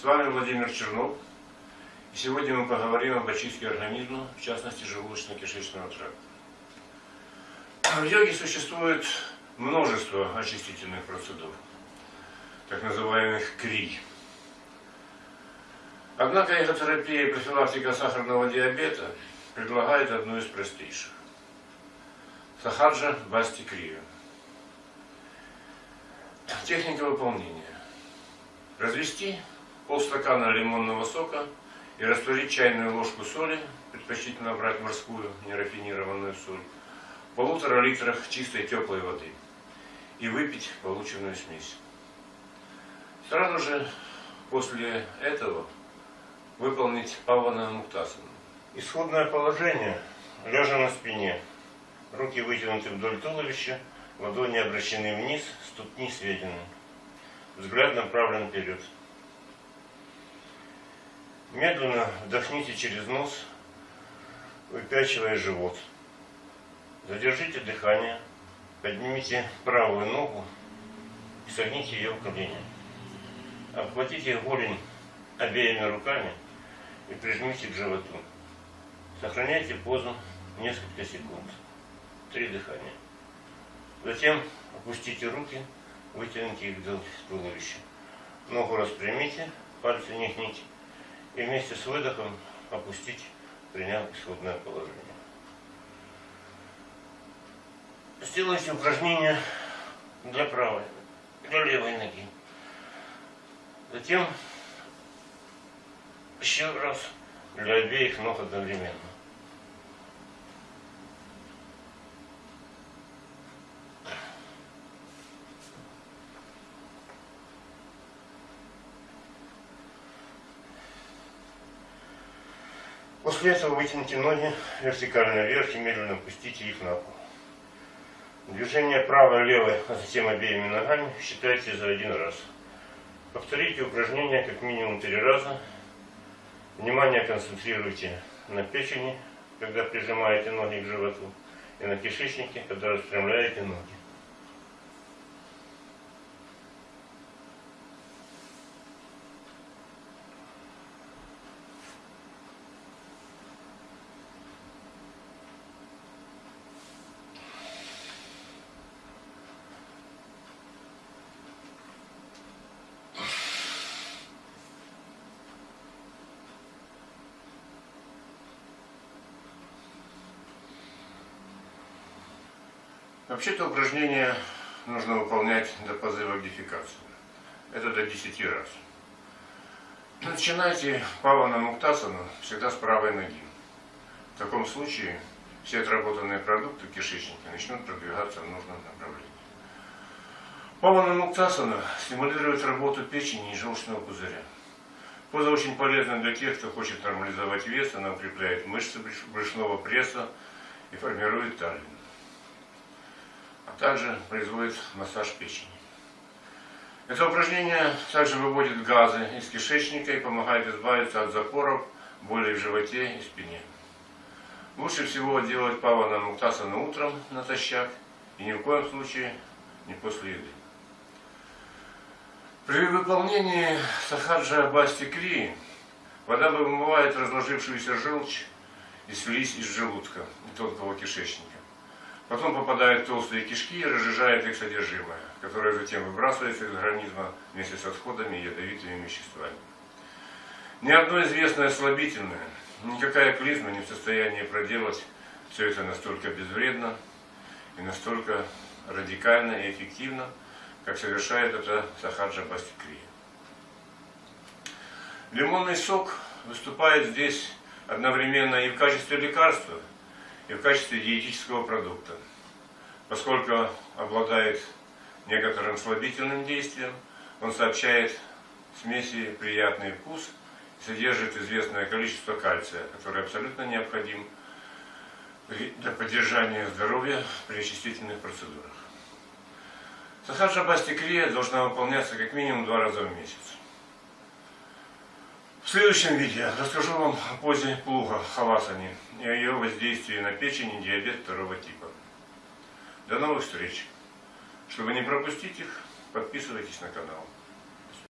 С вами Владимир Чернов. И сегодня мы поговорим об очистке организма, в частности желудочно-кишечного тракта. В йоге существует множество очистительных процедур, так называемых кри. Однако эхотерапия и профилактика сахарного диабета предлагает одну из простейших. Сахаджа Басти Крия. Техника выполнения. Развести полстакана лимонного сока и растворить чайную ложку соли, предпочтительно брать морскую, нерафинированную соль, в полутора литрах чистой теплой воды и выпить полученную смесь. Сразу же после этого выполнить павана муктасану. Исходное положение. Лежа на спине. Руки вытянуты вдоль туловища, ладони обращены вниз, ступни сведены. Взгляд направлен вперед. Медленно вдохните через нос, выпячивая живот. Задержите дыхание, поднимите правую ногу и согните ее в колени. Обхватите голень обеими руками и прижмите к животу. Сохраняйте позу несколько секунд. Три дыхания. Затем опустите руки Вытяните их до туловища. Ногу распрямите, пальцы не гните. И вместе с выдохом опустить, приняв исходное положение. Сделайте упражнение для правой, для левой ноги. Затем еще раз для обеих ног одновременно. После этого вытяните ноги вертикально вверх и медленно опустите их на пол. Движение правой-левой, а затем обеими ногами считайте за один раз. Повторите упражнение как минимум три раза. Внимание концентрируйте на печени, когда прижимаете ноги к животу, и на кишечнике, когда распрямляете ноги. Вообще-то упражнение нужно выполнять до позыва к дефекации. Это до 10 раз. Начинайте павана муктасану всегда с правой ноги. В таком случае все отработанные продукты кишечника начнут продвигаться в нужном направлении. Павана муктасана стимулирует работу печени и желчного пузыря. Поза очень полезна для тех, кто хочет нормализовать вес, она укрепляет мышцы брюшного пресса и формирует талию а также производит массаж печени. Это упражнение также выводит газы из кишечника и помогает избавиться от запоров, боли в животе и спине. Лучше всего делать павана муктасана утром натощак и ни в коем случае не после еды. При выполнении сахаджа басти крии вода вымывает разложившуюся желчь и слизь из желудка и тонкого кишечника. Потом попадает в толстые кишки и разжижает их содержимое, которое затем выбрасывается из организма вместе с отходами и ядовитыми веществами. Ни одно известное слабительное, никакая клизма не в состоянии проделать все это настолько безвредно и настолько радикально и эффективно, как совершает это Сахаджа Бастикрия. Лимонный сок выступает здесь одновременно и в качестве лекарства, и в качестве диетического продукта. Поскольку обладает некоторым слабительным действием, он сообщает смеси приятный вкус, содержит известное количество кальция, который абсолютно необходим для поддержания здоровья при очистительных процедурах. Сахаджа бастикрия должна выполняться как минимум два раза в месяц. В следующем видео расскажу вам о позе плуга хавасани и о ее воздействии на печень и диабет второго типа. До новых встреч! Чтобы не пропустить их, подписывайтесь на канал.